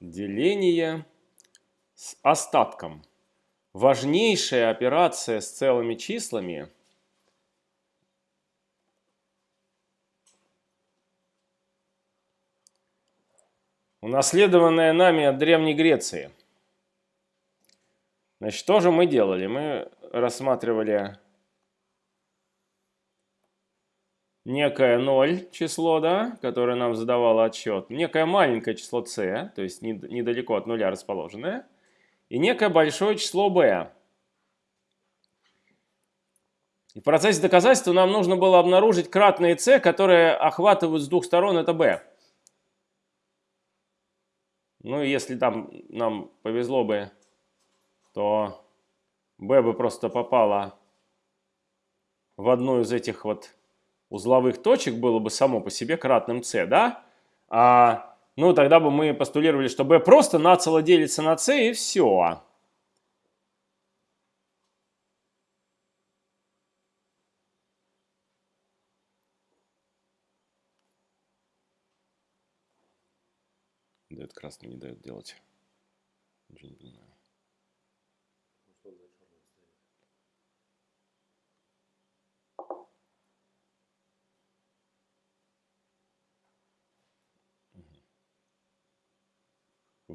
Деление с остатком. Важнейшая операция с целыми числами – унаследованная нами от Древней Греции. Значит, что же мы делали? Мы рассматривали некое 0 число, да, которое нам задавало отчет, некое маленькое число c, то есть недалеко от нуля расположенное, и некое большое число b. И в процессе доказательства нам нужно было обнаружить кратные c, которые охватывают с двух сторон это b. Ну, если там нам повезло бы, то b бы просто попала в одну из этих вот узловых точек, было бы само по себе кратным c, да? А, ну, тогда бы мы постулировали, что b просто нацело делится на c и все. Дает красный, не дает делать.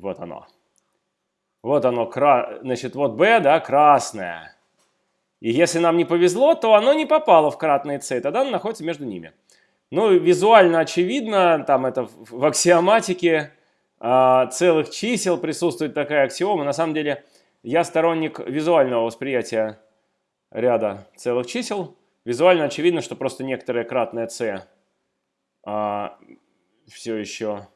Вот оно. Вот оно, кра... значит, вот B, да, красное. И если нам не повезло, то оно не попало в кратные C, тогда оно находится между ними. Ну, визуально очевидно, там это в аксиоматике а, целых чисел присутствует такая аксиома. На самом деле я сторонник визуального восприятия ряда целых чисел. Визуально очевидно, что просто некоторое кратное c а, все еще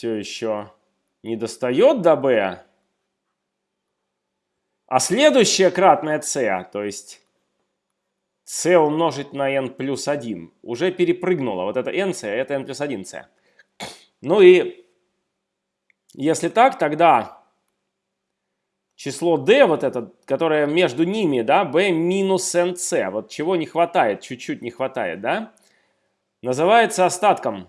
все еще не достает до b, а следующее кратное c, то есть c умножить на n плюс 1 уже перепрыгнуло. Вот это nc, это n плюс 1c. Ну и если так, тогда число d, вот это, которое между ними, да, b минус nc, вот чего не хватает, чуть-чуть не хватает, да, называется остатком.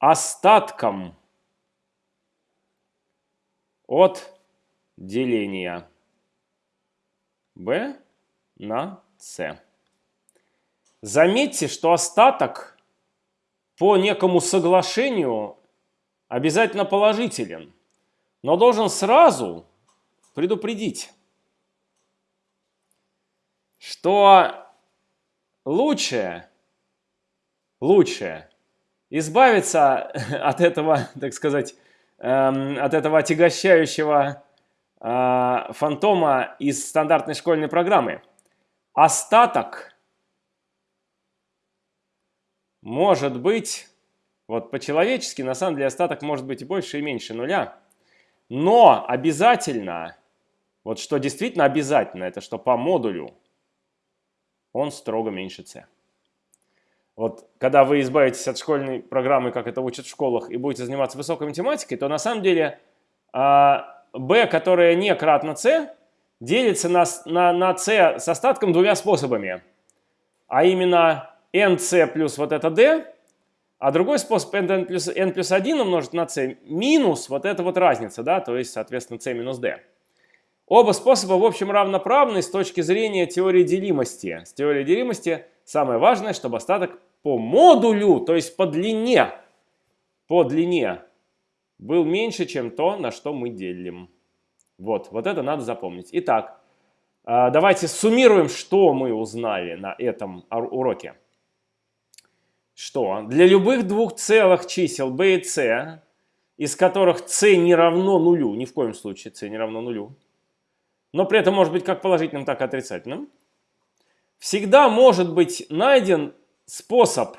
Остатком от деления b на c. Заметьте, что остаток по некому соглашению обязательно положителен, но должен сразу предупредить, что лучше, лучше избавиться от этого, так сказать, эм, от этого отягощающего э, фантома из стандартной школьной программы. Остаток может быть, вот по-человечески, на самом деле остаток может быть и больше, и меньше нуля. Но обязательно, вот что действительно обязательно, это что по модулю он строго меньше c. Вот когда вы избавитесь от школьной программы, как это учат в школах, и будете заниматься высокой математикой, то на самом деле а, b, которое не кратно c, делится на, на, на c с остатком двумя способами. А именно nc плюс вот это d, а другой способ n плюс, n плюс 1 умножить на c минус вот эта вот разница, да, то есть, соответственно, c минус d. Оба способа, в общем, равноправны с точки зрения теории делимости. С теорией делимости самое важное, чтобы остаток по модулю, то есть по длине, по длине был меньше, чем то, на что мы делим. Вот, вот это надо запомнить. Итак, а, давайте суммируем, что мы узнали на этом уроке. Что для любых двух целых чисел b и c, из которых c не равно нулю, ни в коем случае c не равно нулю, но при этом может быть как положительным, так и отрицательным, всегда может быть найден способ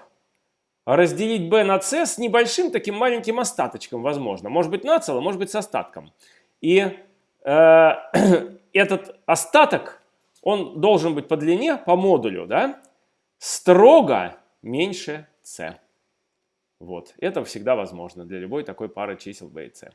разделить b на c с небольшим таким маленьким остаточком, возможно. Может быть нацело, может быть с остатком. И э, этот остаток, он должен быть по длине, по модулю, да, строго меньше c. Вот. Это всегда возможно для любой такой пары чисел b и c.